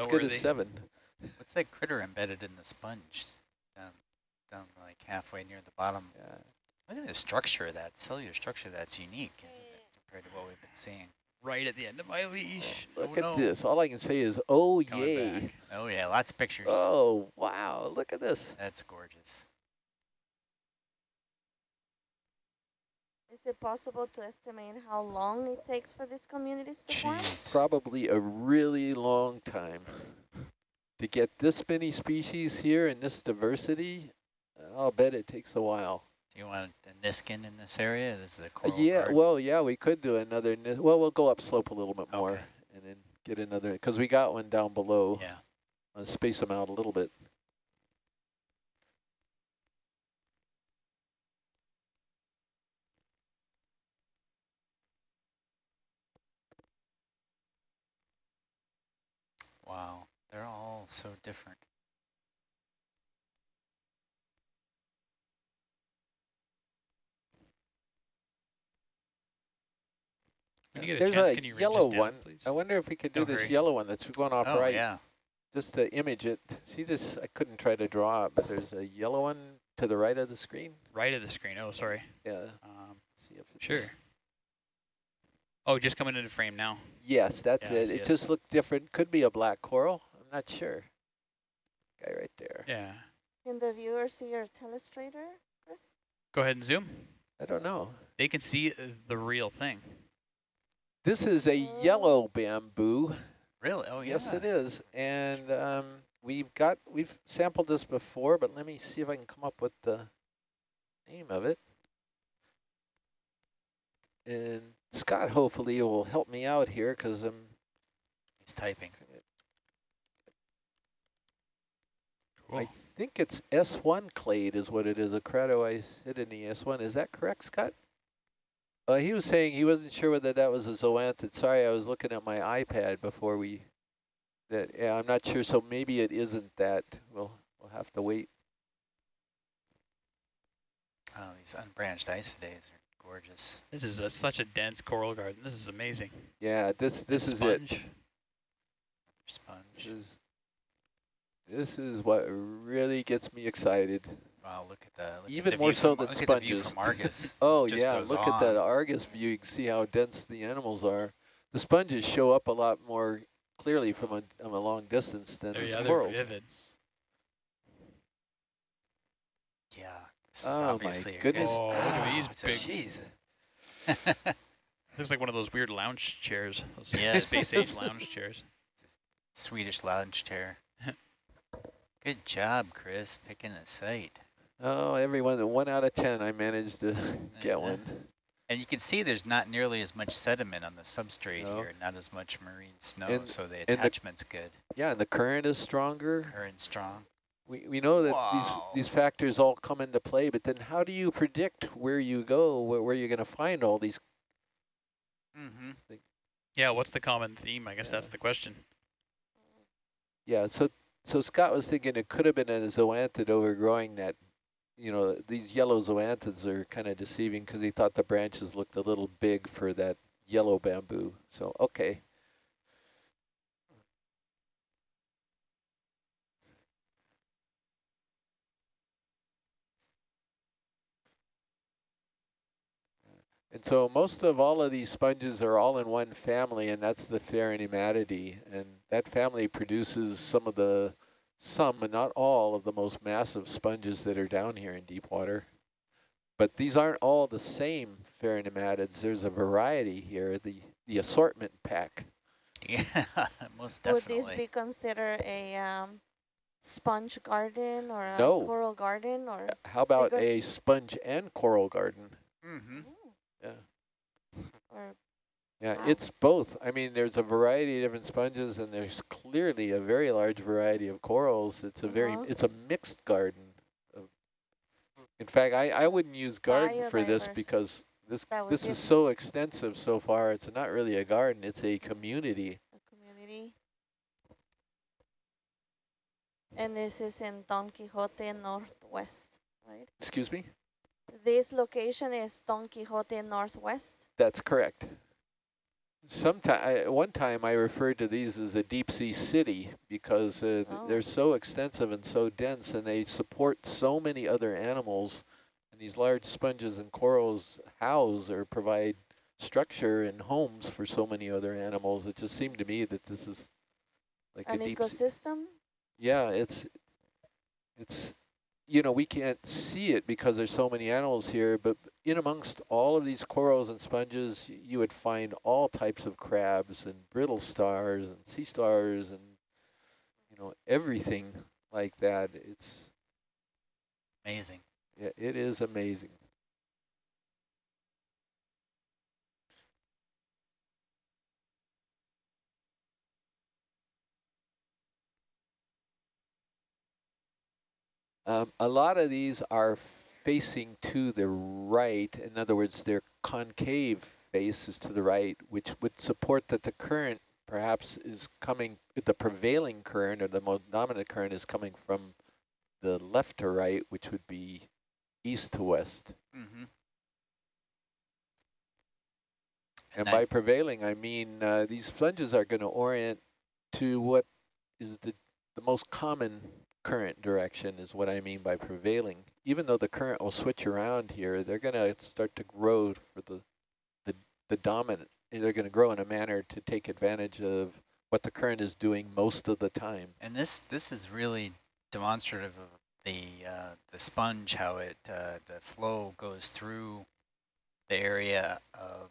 as good as noteworthy. seven. What's that critter embedded in the sponge? Down, down like halfway near the bottom. Yeah. Look at the structure of that, cellular structure that's unique isn't it, compared to what we've been seeing. Right at the end of my leash. Oh, look Oh, at no. this. All I can say is, oh Coming yay. back. Oh yeah, lots of pictures. Oh, wow. Look at this. That's gorgeous. Is it possible to estimate how long it takes for these communities to form? Probably a really long time. To get this many species here and this diversity, I'll bet it takes a while. Do you want a Niskin in this area? This is a Uh, coral yeah, guard. well, yeah, we could do another, ni- well, we'll go up slope a little bit more Okay. and then get another, because we got one down below. Yeah. I'll space them out a little bit. Wow. They're all so different. When you get a There's chance, a can you yellow down, one. please? I wonder if we could do Don't this hurry. yellow one that's going off oh right, yeah. just to image it. See this, I couldn't try to draw it, but there's a yellow one to the right of the screen. Right of the screen. Oh, sorry. Yeah, Um, see if it's. sure. Oh, just coming into frame now. Yes, that's Yeah, it. It it. just looked different. Could be a black coral. I'm not sure. Guy right there. Yeah. Can the viewer see your telestrator, Chris? Go ahead and zoom. I don't know. They can see uh, the real thing. This is a yellow bamboo. Really? Oh yeah. Yes, it is. And um, we've got, we've sampled this before, but let me see if I can come up with the name of it. And Scott hopefully will help me out here because I'm He's typing. Cool. I think it's S1 clade is what it is, a Keratoisidinae S1. Is that correct, Scott? Uh, he was saying he wasn't sure whether that was a zoanthid. Sorry, I was looking at my iPad before we, that, yeah, I'm not sure, so maybe it isn't that. We'll, we'll have to wait. Oh, these unbranched isodaes are gorgeous. This is a, such a dense coral garden. This is amazing. Yeah, this, this is it. Sponge. This Sponge. is, this is what really gets me excited. Wow, look at that. look Even the more so from, than look At the view sponges. from Argus. Oh just yeah, goes look at that. Argus view. You can see how dense the animals are. The sponges show up a lot more clearly from a, from a long distance than the yeah, they're corals. vivid. yeah. Oh, my goodness. Oh, look at these ah, it's big- Jeez. Looks like one of those weird lounge chairs. Those Yes. space age lounge chairs. Swedish lounge chair. Good job, Chris, picking a site. Oh, everyone, one out of ten, I managed to get one. And you can see there's not nearly as much sediment on the substrate No. here, not as much marine snow, And- so the the- attachment's good. Yeah, and the current is stronger. Current strong. We, we know that Wow. these, these factors all come into play, but then how do you predict where you go, where, where you're going to find all these? Mm-hmm. Yeah, what's the common theme? I guess Yeah. that's the question. Yeah, so so Scott was thinking it could have been a zoanthid overgrowing that, you know, these yellow zoanthids are kind of deceiving because he thought the branches looked a little big for that yellow bamboo. So, okay. And so most of all of these sponges are all in one family, and that's the Pheronematidae. And that family produces some of the, some, but not all, of the most massive sponges that are down here in deep water. But these aren't all the same Pheronematids. There's a variety here, the, the assortment pack. Yeah, most Would definitely. this be considered a um, sponge garden or a No. coral garden or? How about Bigger- a sponge and coral garden? mm-hmm. Yeah. Or Yeah, it's both. I mean, there's a variety of different sponges, and there's clearly a very large variety of corals. It's a very, Uh-huh. it's a mixed garden. Of, in fact, I, I wouldn't use garden for this because this this is so extensive so far. It's not really a garden; it's a community. a community. And this is in Don Quixote Northwest, right? Excuse me. This location is Don Quixote Northwest. That's correct. Sometime, one time I referred to these as a deep sea city because uh, Oh. they're so extensive and so dense and they support so many other animals. And these large sponges and corals house or provide structure and homes for so many other animals. It just seemed to me that this is like An a deep ecosystem? Yeah, it's, it's, you know, we can't see it because there's so many animals here, but in amongst all of these corals and sponges, you would find all types of crabs and brittle stars and sea stars and, you know, everything like that. It's, Amazing. yeah, it is amazing. Um, a lot of these are facing to the right. In other words, their concave face is to the right, which would support that the current perhaps is coming, the prevailing current or the most dominant current is coming from the left to right, which would be east to west. Mm-hmm. And by prevailing, I mean uh, these sponges are going to orient to what is the, the most common current direction is what I mean by prevailing. Even though the current will switch around here, they're going to start to grow for the, the, the dominant. They're going to grow in a manner to take advantage of what the current is doing most of the time. And this this is really demonstrative of the uh, the sponge, how it uh, the flow goes through the area of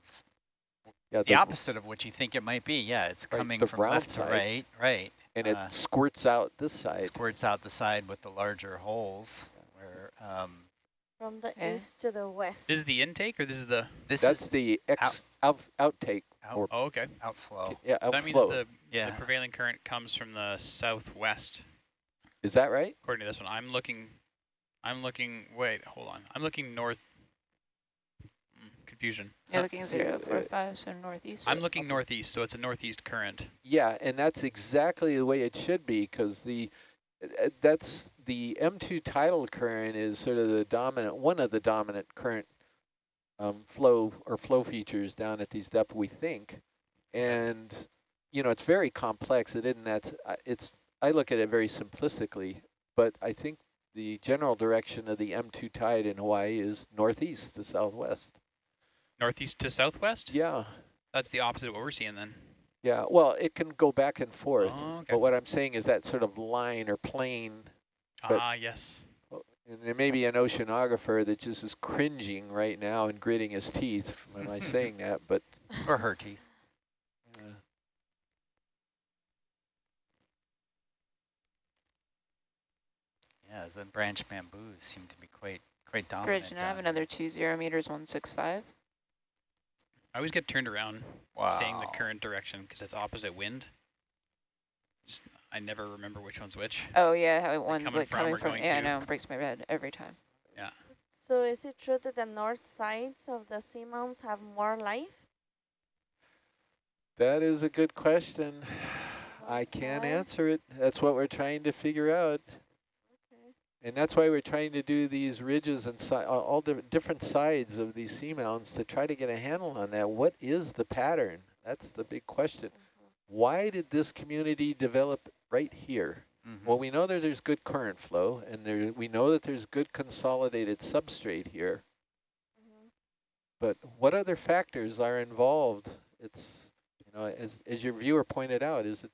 Yeah, the opposite of what you think it might be. Yeah, it's Right, coming from left to side. right, right. And it uh, squirts out this side. Squirts out the side with the larger holes. Where um, From the Eh. East to the west. This is the intake or this is the, this That's is the ex out, outtake. out, or- oh, okay. outflow. Yeah, So that means outflow. the, the prevailing current comes from the southwest, Is that right? according to this one. I'm looking, I'm looking, wait, hold on. I'm looking north, mm, confusion. You're Huh? looking zero four five, so northeast. I'm looking northeast, so it's a northeast current. Yeah, and that's exactly the way it should be because the that's the M2 tidal current is sort of the dominant one of the dominant current um, flow or flow features down at these depths we think, and you know it's very complex. It isn't that uh, it's I look at it very simplistically, but I think the general direction of the M2 tide in Hawaii is northeast to southwest. Northeast to southwest? Yeah, That's the opposite of what we're seeing then. Yeah. Well, it can go back and forth. Oh, okay. But what I'm saying is that sort of line or plane, but- Ah, yes. and there may be an oceanographer that just is cringing right now and gritting his teeth when I saying that, but or her teeth. uh, Yeah, the branch bamboos seem to be quite quite dominant. Bridge, and I have another two zero meters, one six five. I always get turned around Wow. saying the current direction because it's opposite wind. Just, I never remember which one's which. Oh yeah, how one's coming like from coming from. going Yeah, I know, it breaks my head every time. Yeah. So is it true that the north sides of the seamounts have more life? that is a good question. I can't side? answer it. That's what we're trying to figure out. And that's why we're trying to do these ridges and si all the different sides of these seamounts to try to get a handle on that. What is the pattern? That's the big question. Mhm. Why did this community develop right here? Mhm. Well, we know that there's good current flow, and there we know that there's good consolidated substrate here. Mhm. But what other factors are involved? It's you know, as as your viewer pointed out, is it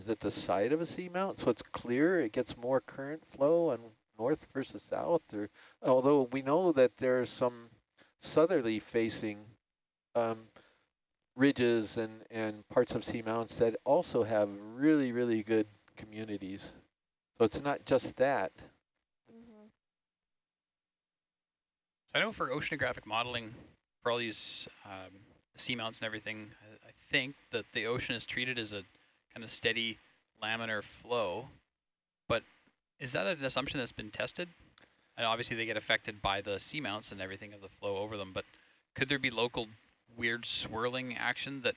is it the side of a seamount so it's clear it gets more current flow on north versus south, or although we know that there are some southerly facing um, ridges and and parts of seamounts that also have really really good communities. So it's not just that. Mhm. I know for oceanographic modeling, for all these um, seamounts and everything, I, I think that the ocean is treated as a kind of steady laminar flow. But is that an assumption that's been tested? And obviously they get affected by the seamounts and everything of the flow over them, but could there be local weird swirling action that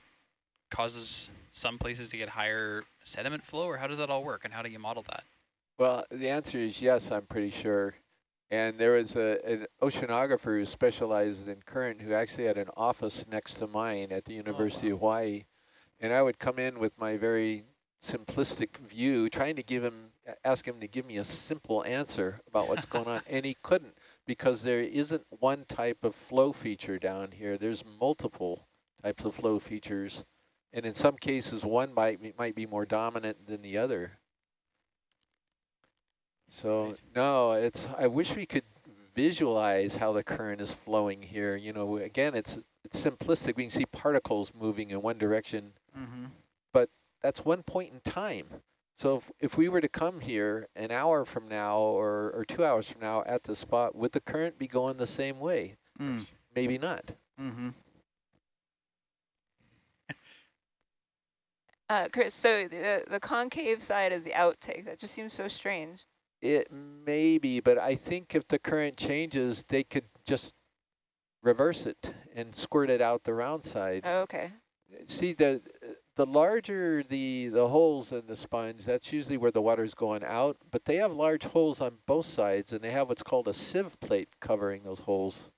causes some places to get higher sediment flow, or how does that all work, and how do you model that? Well, the answer is yes, I'm pretty sure. And there was a, an oceanographer who specializes in current who actually had an office next to mine at the oh, University wow. of Hawaii. And I would come in with my very simplistic view, trying to give him, ask him to give me a simple answer about what's going on. And he couldn't because there isn't one type of flow feature down here. There's multiple types of flow features. And in some cases, one might be, might be more dominant than the other. So Right. no, it's. I wish we could visualize how the current is flowing here. You know, again, it's it's simplistic. We can see particles moving in one direction. Mm-hmm. That's one point in time. So if, if we were to come here an hour from now or, or two hours from now at the spot, would the current be going the same way? Mm. Maybe not. Mm-hmm. Uh, Chris, so the, the concave side is the outtake. That just seems so strange. It may be, but I think if the current changes, they could just reverse it and squirt it out the round side. Oh, okay. See, the the larger the, the holes in the sponge, that's usually where the water's going out, but they have large holes on both sides, and they have what's called a sieve plate covering those holes.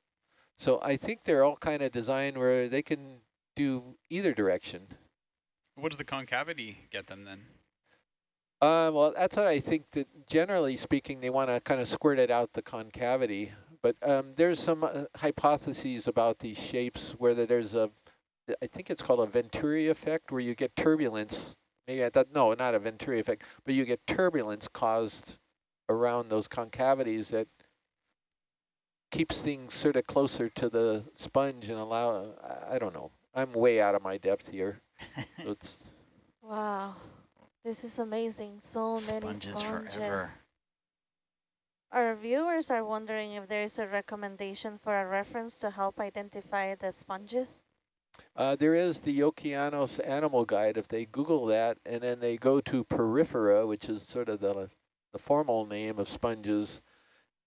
So I think they're all kind of designed where they can do either direction. What does the concavity get them then? Uh, well, that's what I think that generally speaking, they want to kind of squirt it out the concavity. But um, there's some uh, hypotheses about these shapes where there's a, I think it's called a Venturi effect, where you get turbulence. Maybe I thought, no, not a Venturi effect, but you get turbulence caused around those concavities that keeps things sort of closer to the sponge and allow, I, I don't know. I'm way out of my depth here. So it's Wow, this is amazing. So many Sponges sponges. forever. Our viewers are wondering if there is a recommendation for a reference to help identify the sponges. Uh, there is the Okeanos Animal Guide. If they Google that and then they go to Porifera, which is sort of the, the formal name of sponges,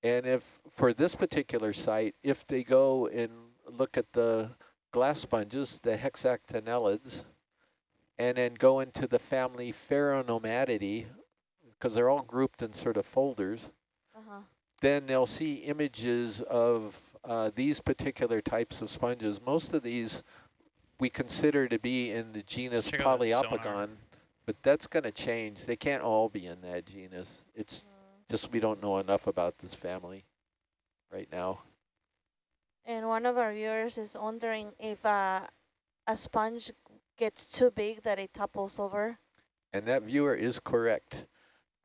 and if for this particular site, if they go and look at the glass sponges, the hexactinellids, and then go into the family Pheronematidae, because they're all grouped in sort of folders, Uh-huh. then they'll see images of uh, these particular types of sponges. Most of these we consider to be in the genus Check out that sonar. Poliopogon, but that's going to change. They can't all be in that genus. It's just we don't know enough about this family right now. And one of our viewers is wondering if uh, a sponge gets too big that it topples over. And that viewer is correct.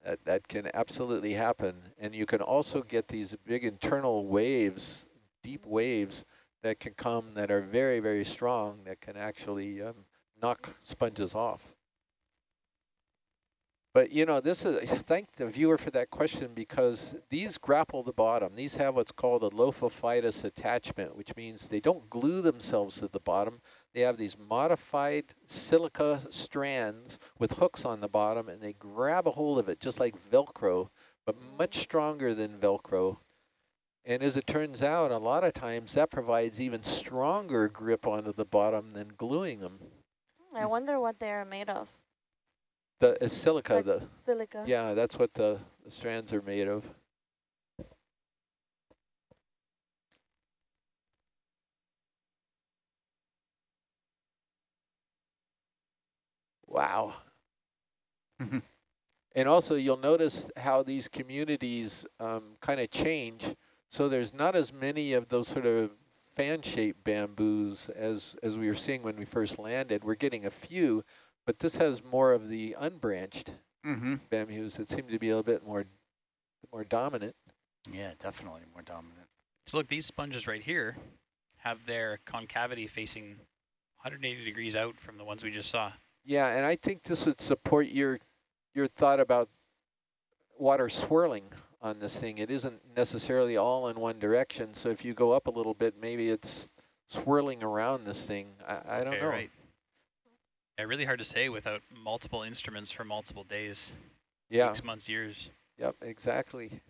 That, that can absolutely happen. And you can also get these big internal waves, deep waves, that can come that are very, very strong, that can actually um, knock sponges off. But, you know, this is, thank the viewer for that question because these grapple the bottom. These have what's called a lophophytous attachment, which means they don't glue themselves to the bottom. They have these modified silica strands with hooks on the bottom, and they grab a hold of it just like Velcro, but much stronger than Velcro. And as it turns out, a lot of times that provides even stronger grip onto the bottom than gluing them. I wonder what they are made of. The uh, silica, Like the Silica. yeah, that's what the, the strands are made of. Wow. And also you'll notice how these communities um, kind of change. So there's not as many of those sort of fan-shaped bamboos as, as we were seeing when we first landed. We're getting a few, but this has more of the unbranched Mm-hmm. bamboos that seem to be a little bit more more dominant. Yeah, definitely more dominant. So look, these sponges right here have their concavity facing 180 degrees out from the ones we just saw. Yeah, and I think this would support your your thought about water swirling on this thing. It isn't necessarily all in one direction, so if you go up a little bit, maybe it's swirling around this thing. I, I don't okay, know. Right. Yeah, really hard to say without multiple instruments for multiple days, Yeah, weeks, months, years. yep, exactly.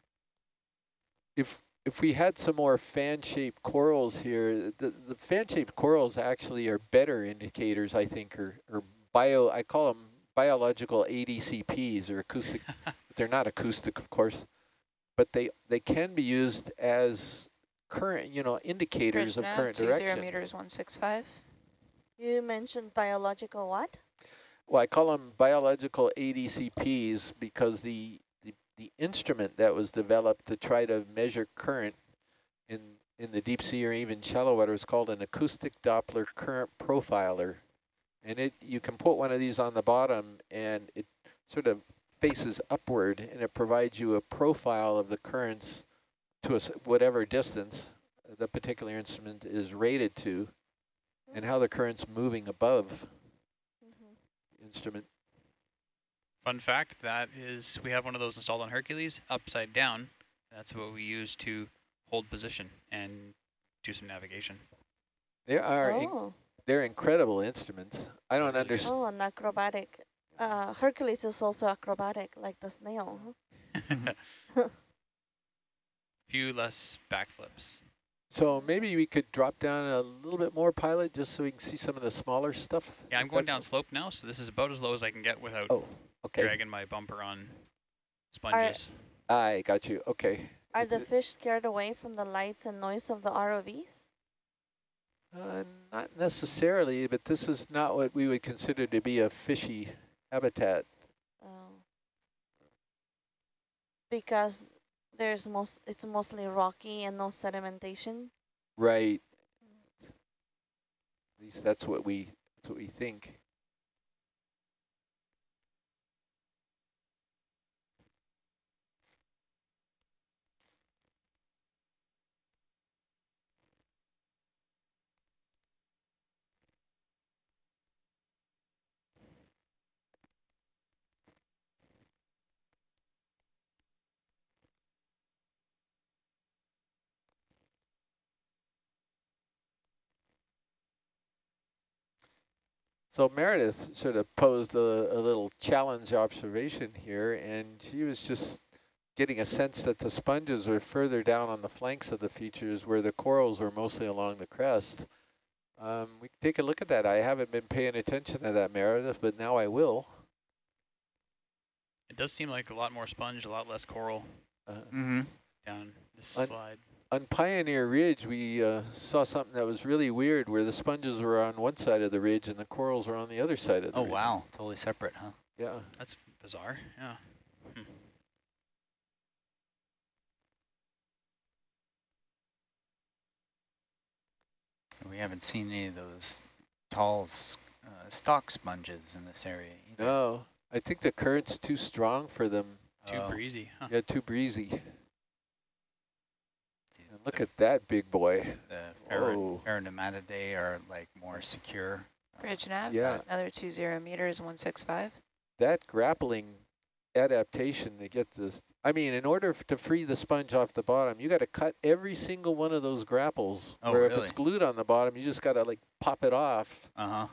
If if we had some more fan-shaped corals here, the, the fan-shaped corals actually are better indicators, I think, or, or bio, I call them biological ADCPs, or acoustic, they're not acoustic, of course. But they, they can be used as current, you know, indicators of Bridge nav, current two zero direction. meters, one six five. You mentioned biological what? Well, I call them biological ADCPs because the, the, the instrument that was developed to try to measure current in, in the deep sea or even shallow water is called an acoustic Doppler current profiler. And it you can put one of these on the bottom and it sort of faces upward and it provides you a profile of the currents to a s whatever distance the particular instrument is rated to and how the current's moving above Mhm. the instrument. Fun fact, that is, we have one of those installed on Hercules, upside down. That's what we use to hold position and do some navigation. They are in, Oh, they're incredible instruments. I don't understand. oh, an acrobatic. Uh, Hercules is also acrobatic, like the snail. huh? Few less backflips. So maybe we could drop down a little bit more pilot just so we can see some of the smaller stuff. Yeah, I'm going down slope now, so this is about as low as I can get without Oh, okay. dragging my bumper on sponges. I got you. Okay. Are Is the fish scared away from the lights and noise of the ROVs? Uh, not necessarily, but this is not what we would consider to be a fishy habitat. Oh. Because there's most, it's mostly rocky and no sedimentation. Right. Mm. At least that's what we that's what we think. So Meredith sort of posed a, a little challenge observation here, and she was just getting a sense that the sponges were further down on the flanks of the features where the corals were mostly along the crest. Um, we can take a look at that. I haven't been paying attention to that, Meredith, but now I will. It does seem like a lot more sponge, a lot less coral Uh, Mm-hmm. down this Un- slide. On Pioneer Ridge, we uh, saw something that was really weird where the sponges were on one side of the ridge and the corals were on the other side of the ridge. Oh, ridge. wow. Totally separate, huh? Yeah. That's bizarre, yeah. We haven't seen any of those tall uh, stalk sponges in this area either. No, I think the current's too strong for them. Too Oh, breezy, huh? Yeah, too breezy. Dude, And look at that big boy. the ferro- Whoa. Are like more secure. Bridge nav, Yeah. another two zero meters, one six five. That grappling adaptation to get this. I mean, in order to free the sponge off the bottom, you got to cut every single one of those grapples. Oh, where if it's glued on the bottom, you just got to like pop it off. Uh-huh.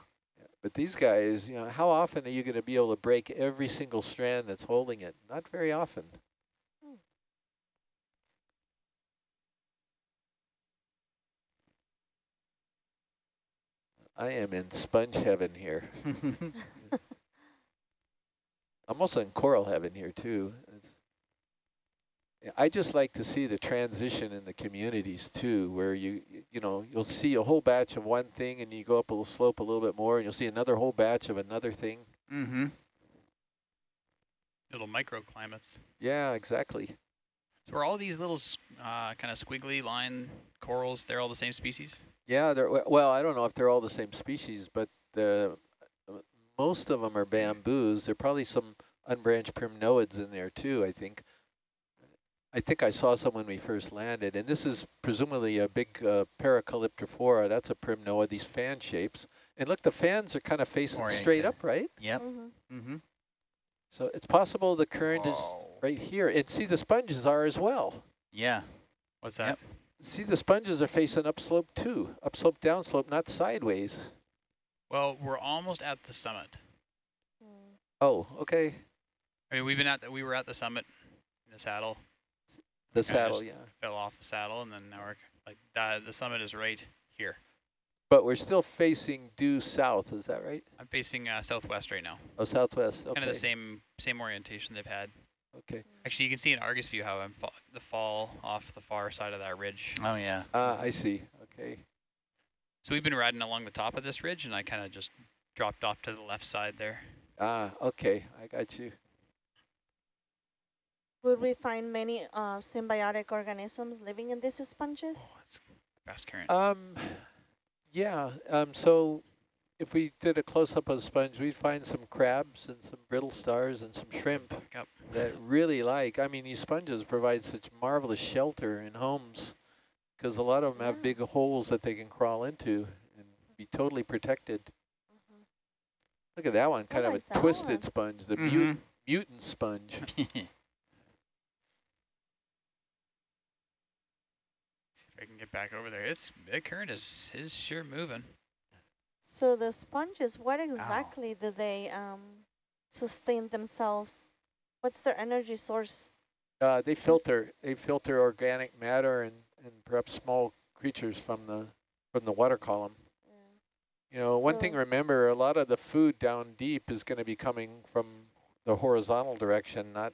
But these guys, you know, how often are you going to be able to break every single strand that's holding it? Not very often. I am in sponge heaven here. I'm also in coral heaven here too. It's, I just like to see the transition in the communities too, where you you know you'll see a whole batch of one thing and you go up a little slope a little bit more and you'll see another whole batch of another thing. mm-hmm. Little microclimates. Yeah, exactly. So are all these little uh, kind of squiggly line corals, they're all the same species? Yeah, they're well. I don't know if they're all the same species, but the uh, most of them are bamboos. There are probably some unbranched primnoids in there too. I think. I think I saw some when we first landed, and this is presumably a big uh, Paracalyptrophora. That's a primnoid. These fan shapes, and look, the fans are kind of facing straight up, right? Yep. Mm-hmm. Mm-hmm. So it's possible the current is right here, and see the sponges are as well. Yeah. What's that? Yep. See the sponges are facing upslope too, upslope, downslope, not sideways. Well, we're almost at the summit. Mm. Oh, okay. I mean, we've been at the, we were at the summit in the saddle, The saddle, yeah. fell off the saddle, and then now we're like uh, the summit is right here. But we're still facing due south, is that right? I'm facing uh, southwest right now. Oh, southwest, Kind okay. of the same same orientation they've had. Okay. Actually, you can see in Argus view how I'm fa the fall off the far side of that ridge. Oh, yeah. Ah, I see. Okay. So we've been riding along the top of this ridge, and I kind of just dropped off to the left side there. Ah, okay. I got you. Would we find many uh, symbiotic organisms living in these sponges? Oh, it's fast current. Um, yeah. Um, so if we did a close-up of the sponge, we'd find some crabs and some brittle stars and some shrimp Back up. that really like. I mean, these sponges provide such marvelous shelter in homes because a lot of them Yeah. have big holes that they can crawl into and be totally protected. Mhm. Look at that one, I kind of like a twisted one. sponge, the Mhm. mutant, mutant sponge. See if I can get back over there. It's the current is is sure moving. So the sponges, what exactly do they um, sustain themselves? What's their energy source? Uh, they filter, they filter organic matter and, and perhaps small creatures from the from the water column. You know, one thing remember, a lot of the food down deep is going to be coming from the horizontal direction, not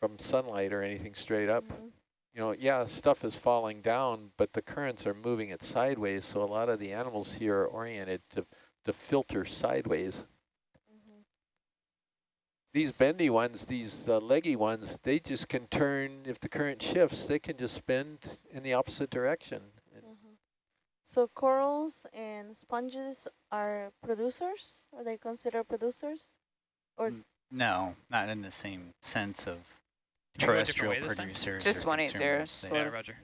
from sunlight or anything straight up. Mhm. You know, yeah, stuff is falling down, but the currents are moving it sideways, so a lot of the animals here are oriented to, to filter sideways. Mhm. These bendy ones, these uh, leggy ones, they just can turn, if the current shifts, they can just spin in the opposite direction. And Mhm. So corals and sponges are producers? Are they considered producers? Or Mm, No, not in the same sense of terrestrial way this time? producers. Just or 180, Yeah, Roger.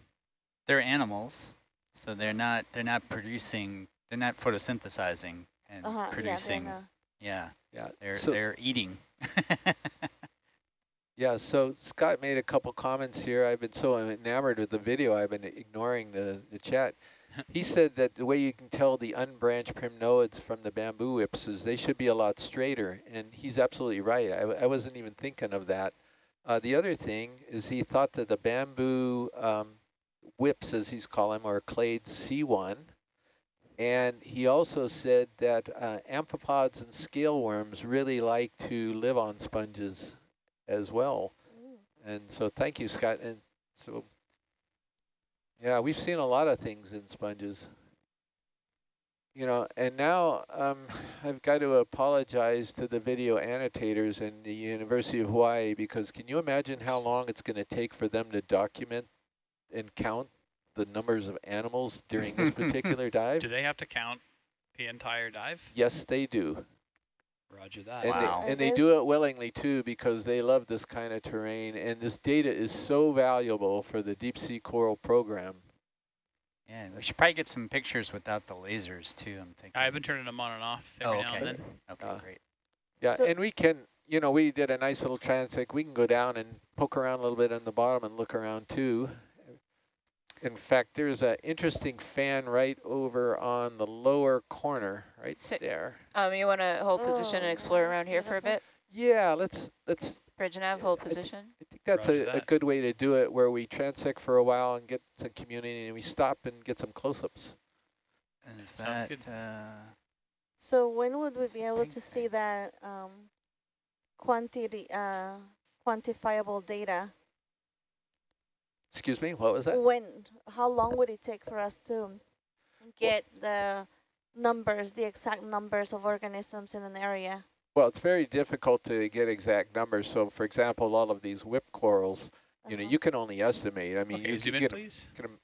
They're animals, so they're not they're not producing they're not photosynthesizing and uh-huh, producing. yeah, Yeah, yeah, they're so, they're eating. yeah, so Scott made a couple comments here. I've been so enamored with the video, I've been ignoring the, the chat. He said that the way you can tell the unbranched primnoids from the bamboo whips is they should be a lot straighter, and he's absolutely right. I wasn't even thinking of that. Uh, the other thing is he thought that the bamboo um, whips, as he's calling them, are clade C1. And he also said that uh, amphipods and scale worms really like to live on sponges as well. Mm. And so thank you, Scott. And so, yeah, we've seen a lot of things in sponges. You know, and now um, I've got to apologize to the video annotators in the University of Hawaii because can you imagine how long it's going to take for them to document and count the numbers of animals during this particular dive? Do they have to count the entire dive? Yes, they do. Roger that. And, Wow. they, and And they do it willingly too because they love this kind of terrain and this data is so valuable for the deep sea coral program. Yeah, we should probably get some pictures without the lasers too. I'm thinking. I've been turning them on and off every Oh, now and then. Okay, uh, great. Yeah, So- and we can, you know, we did a nice little transect. We can go down and poke around a little bit on the bottom and look around too. In fact, there's an interesting fan right over on the lower corner, right Sit. there. Um, you want to hold position Oh, and explore around here for a bit? Yeah, let's let's. Bridge and Nav, Yeah, hold I think- position. I think that's Roger a, a good way to do it, where we transect for a while and get some community, and we stop and get some close-ups. And is Sounds that good. uh, So when would we be able to see that um, quantity, uh, quantifiable data? Excuse me, what was that? When, how long would it take for us to get the numbers, the exact numbers of organisms in an area? Well, it's very difficult to get exact numbers. So, for example, all of these whip corals, you know, Uh-huh. you can only estimate. I mean, okay, you zoom can in, get, please. get 'em-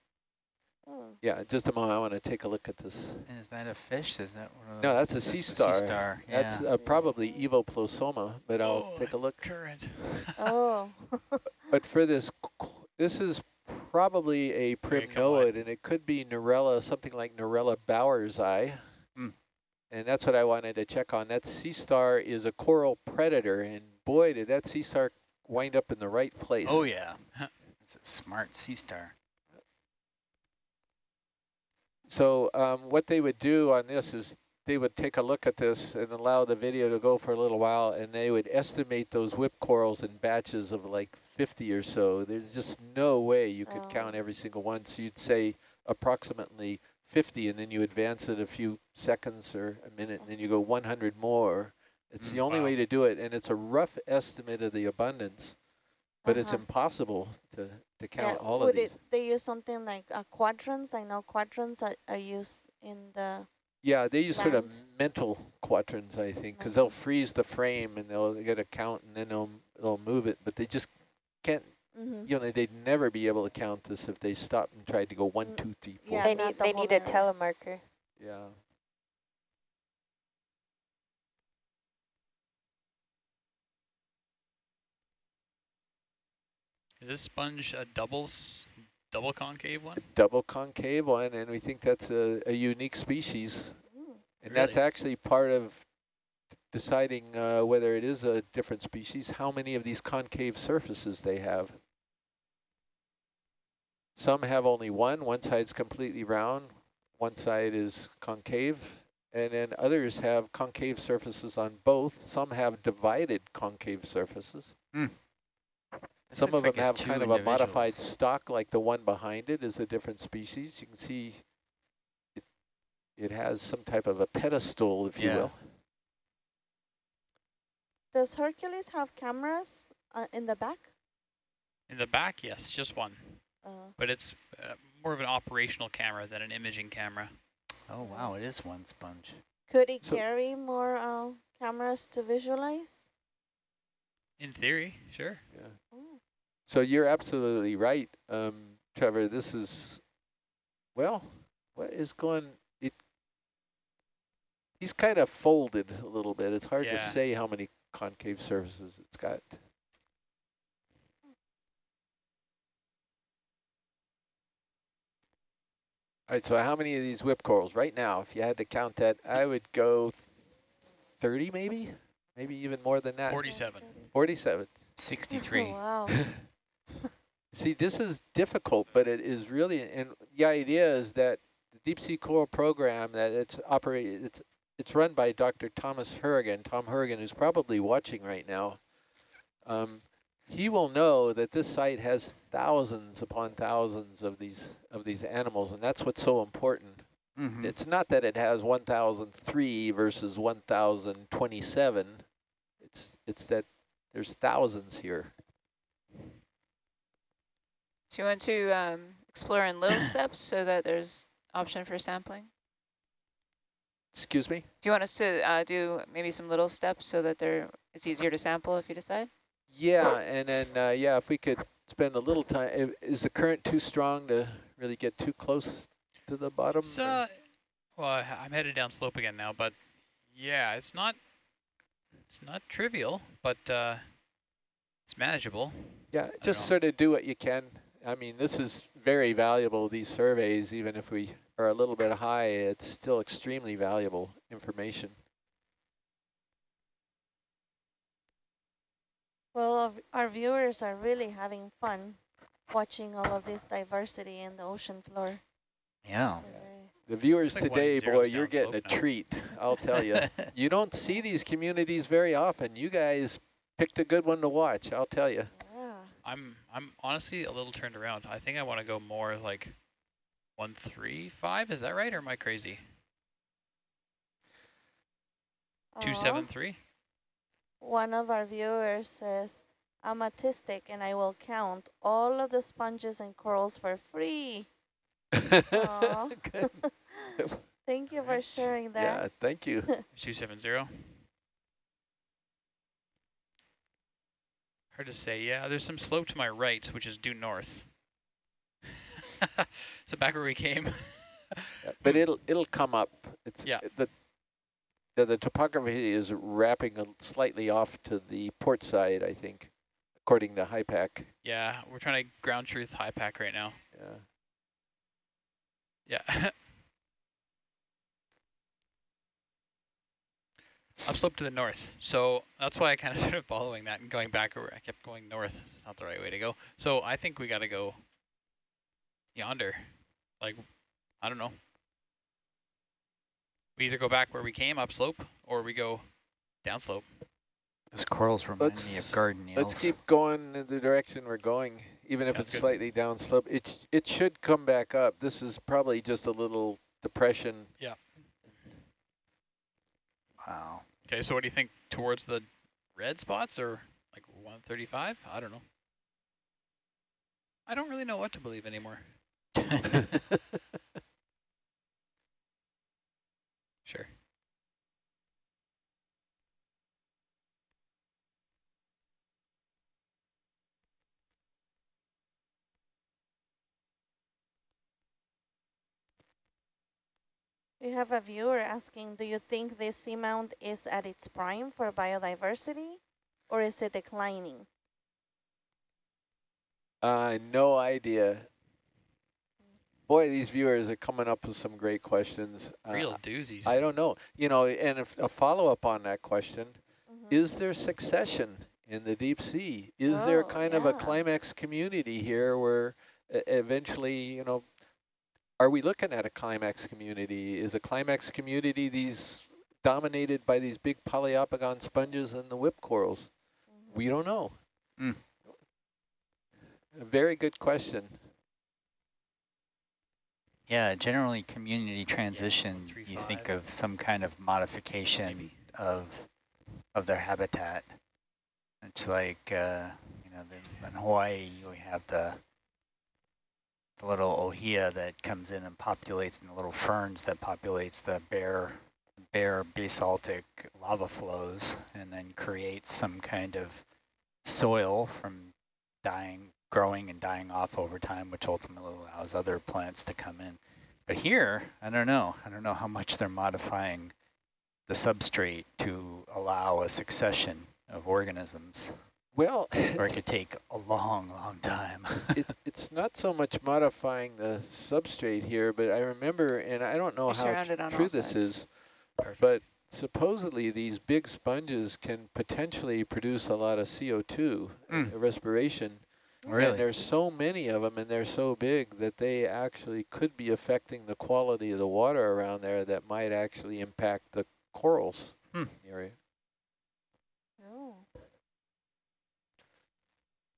Oh, Yeah, just a moment. I want to take a look at this. and is that a fish? Is that one of No, that's a sea that's star. sea star. Yeah. That's uh, probably evoplosoma, but I'll Oh, take a look. Current. oh. But for this, this is probably a Okay, primnoid, and it could be Narella, something like Norella Bauer's eye. And that's what I wanted to check on. That sea star is a coral predator, and boy, did that sea star wind up in the right place. oh yeah. it's a smart sea star. So um, what they would do on this is they would take a look at this and allow the video to go for a little while, and they would estimate those whip corals in batches of like 50 or so. There's just no way you could Oh. count every single one. So you'd say approximately 50, and then you advance it a few seconds or a minute, and then you go 100 more. It's the Mm, only wow. way to do it, and it's a rough estimate of the abundance. but it's Uh-huh. impossible to, to count yeah, all would of these. It, they use something like uh, quadrants. I know quadrants are, are used in the. Yeah, they use sort of mental quadrants, I think, because they'll freeze the frame and they'll get a count and then they'll they'll move it, but they just can't. Mm-hmm. You know, they'd never be able to count this if they stopped and tried to go one, Mm, two, three, four. yeah, they need the they whole need a area. telemarker. Yeah. Is this sponge a double double concave one? Double concave one, and we think that's a, a unique species. Mm. And that's actually part of deciding uh, whether it is a different species, how many of these concave surfaces they have. Some have only one, one side's completely round, one side is concave, and then others have concave surfaces on both. Some have divided concave surfaces. This Some of like them have two kind of a modified stock, like the one behind it is a different species. You can see it, it has some type of a pedestal, if you will. Does Hercules have cameras uh, in the back? In the back, yes, just one, Uh, but it's uh, more of an operational camera than an imaging camera. Oh wow, it is one sponge. could it So- carry more uh, cameras to visualize? In theory, sure. Yeah. Oh. So you're absolutely right, um, Trevor. This is, well, what is going, it, he's kind of folded a little bit. It's hard to say how many concave surfaces it's got. All right, so how many of these whip corals right now, if you had to count that, I would go 30 maybe, maybe even more than that. 47. 47. 63. wow. See, this is difficult, but it is really, and the idea is that the deep sea coral program that it's operated, it's it's run by Dr. Thomas Hourigan, Tom Hourigan, who's probably watching right now. Um, he will know that this site has thousands upon thousands of these of these animals, and that's what's so important. Mhm. It's not that it has 1,003 versus 1,027. It's it's that there's thousands here. Do you want to um, explore in little steps so that there's option for sampling? Excuse me. Do you want us to uh, do maybe some little steps so that there it's easier to sample if you decide? Yeah, and then, uh, yeah, if we could spend a little time, is the current too strong to really get too close to the bottom? Uh, well, I'm headed down slope again now, but yeah, it's not, it's not trivial, but uh, it's manageable. yeah, just sort of do what you can. I mean, this is very valuable, these surveys, even if we are a little bit high, it's still extremely valuable information. Well, our viewers are really having fun watching all of this diversity in the ocean floor. Yeah. The viewers today, boy, you're getting a now. treat, I'll tell you. you don't see these communities very often. You guys picked a good one to watch, I'll tell you. Yeah. I'm I'm honestly a little turned around. I think I want to go more like 135, is that right, or am I crazy? 273? One of our viewers says, I'm autistic and I will count all of the sponges and corals for free. Thank you for Right. sharing Yeah, that. thank you. Two seven zero. Hard to say. Yeah, there's some slope to my right, which is due north. so back where we came. Yeah, but it'll it'll come up. It's Yeah. the the, the topography is wrapping slightly off to the port side, I think, according to HYPACK. yeah, we're trying to ground truth HYPACK right now. Yeah. Yeah. Upslope to the north. So that's why I kind of started following that and going back over. I kept going north. It's not the right way to go. So I think we got to go yonder. Like, I don't know. We either go back where we came upslope or we go downslope. Those corals remind Let's- of garden eels. Let's keep going in the direction we're going, even if it's good. slightly downslope. It it should come back up. This is probably just a little depression. Yeah. Wow. Okay, so what do you think towards the red spots or like 135? I don't know. I don't really know what to believe anymore. Sure. We have a viewer asking, do you think this seamount is at its prime for biodiversity or is it declining? Uh, no idea. Boy, these viewers are coming up with some great questions. Uh, Real doozies. I don't know. You know, and if a follow-up on that question, Mhm. is there succession in the deep sea? Is there Oh, kind of a climax community here where eventually, you know, are we looking at a climax community? Is a climax community these dominated by these big Poliopogon sponges and the whip corals? Mhm. We don't know. Mm. A very good question. Yeah, generally community transition, three, you think of some kind of modification Maybe. of of their habitat. It's like, uh, you know, in Hawaii, we have the the little ohia that comes in and populates, and the little ferns that populates the bare, bare basaltic lava flows, and then creates some kind of soil from dying, growing and dying off over time, which ultimately allows other plants to come in. But here, I don't know. I don't know how much they're modifying the substrate to allow a succession of organisms, Well, or it could take a long, long time. it, it's not so much modifying the substrate here, but I remember, and I don't know You're how surrounded tr- on true this sides. is, Perfect. but supposedly these big sponges can potentially produce a lot of CO2 Mm. uh, respiration. really? And there's so many of them and they're so big that they actually could be affecting the quality of the water around there that might actually impact the corals Hmm. in the area. Oh.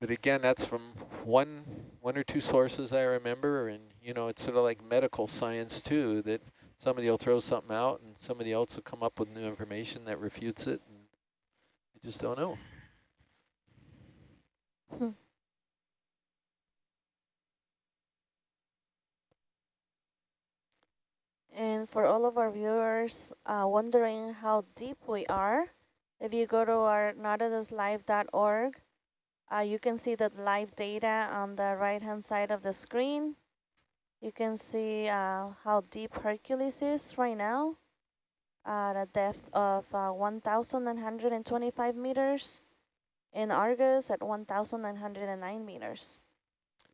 But again, that's from one one or two sources I remember, and you know, it's sort of like medical science too, that somebody will throw something out and somebody else will come up with new information that refutes it, and just don't know. And for all of our viewers uh, wondering how deep we are, if you go to our nautiluslive.org, uh, you can see the live data on the right-hand side of the screen. You can see uh, how deep Hercules is right now at a depth of uh, 1,925 meters, and Argus at 1,909 meters.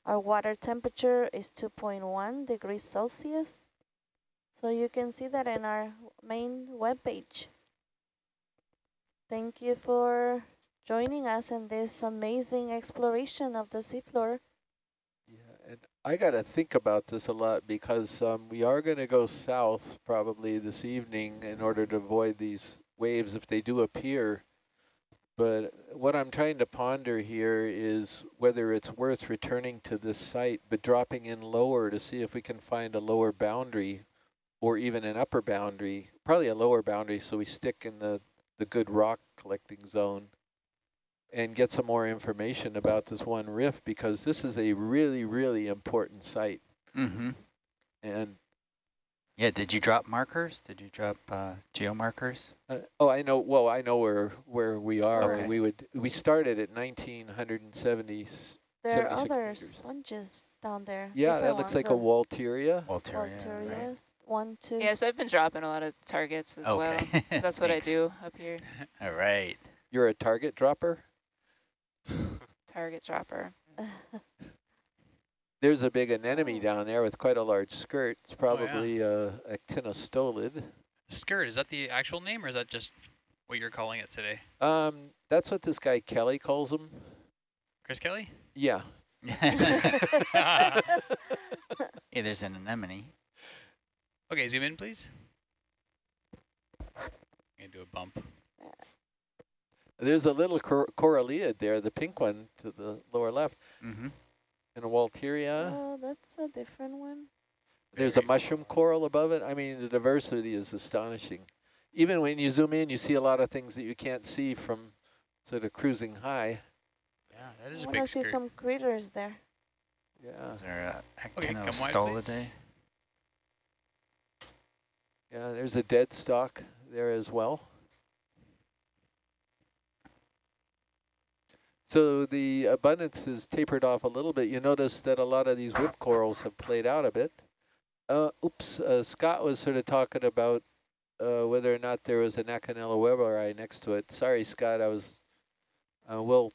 Our water temperature is 2.1 degrees Celsius. So you can see that in our main webpage. Thank you for joining us in this amazing exploration of the seafloor. Yeah, and I got to think about this a lot because um, we are going to go south probably this evening in order to avoid these waves if they do appear. But what I'm trying to ponder here is whether it's worth returning to this site, but dropping in lower to see if we can find a lower boundary or even an upper boundary, probably a lower boundary so we stick in the, the good rock collecting zone and get some more information about this one rift because this is a really, really important site. mm-hmm. And, Yeah, did you drop markers? Did you drop uh, geo markers? uh, oh, I know, well, I know where, where we are. Okay. We would, we started at 1970. There are 76 other meters. sponges down there. Yeah, that looks like a the Walteria. Walteria, right? Walterias, one, two. Yeah, so I've been dropping a lot of targets as well. Okay. 'cause That's what I do up here, All right. You're a target dropper? Target dropper. There's a big anemone Oh. down there with quite a large skirt. It's yeah. probably uh, actinostolid. Skirt, is that the actual name or is that just what you're calling it today? Um, that's what this guy Kelly calls them. Chris Kelly? Yeah. yeah, there's an anemone. Okay, zoom in, please. Gonna do a bump. There's a little cor coralliid there, the pink one to the lower left, Mm-hmm. and a Walteria. Oh, that's a different one. There's a Very mushroom coral above it. I mean, the diversity is astonishing. Even when you zoom in, you see a lot of things that you can't see from sort of cruising high. Yeah, that is I a want to see skirt. some critters there. Yeah, Is there Okay, come wide, please. Actinostolidae? yeah, there's a dead stock there as well. So the abundance is tapered off a little bit. You notice that a lot of these whip corals have played out a bit. Uh, oops, uh, Scott was sort of talking about uh, whether or not there was an Acanella weberi next to it. Sorry, Scott, I was, uh, we'll,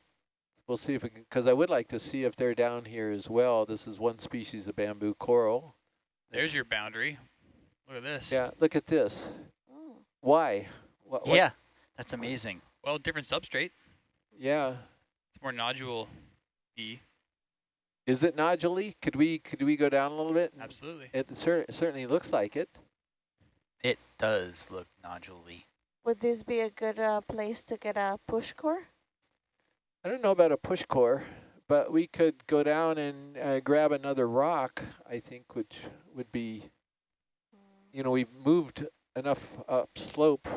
we'll see if we can, because I would like to see if they're down here as well. This is one species of bamboo coral. There's your boundary. Look at this. Yeah, look at this. Oh. Why? What, what- Yeah, that's amazing. Well, different substrate. Yeah. It's more nodule E. Is it nodule Could we could we go down a little bit? Absolutely. It cer certainly looks like it. It does look nodule-y. Would this be a good uh, place to get a push core? I don't know about a push core, but we could go down and uh, grab another rock, I think, which would be, you know, we've moved enough up slope,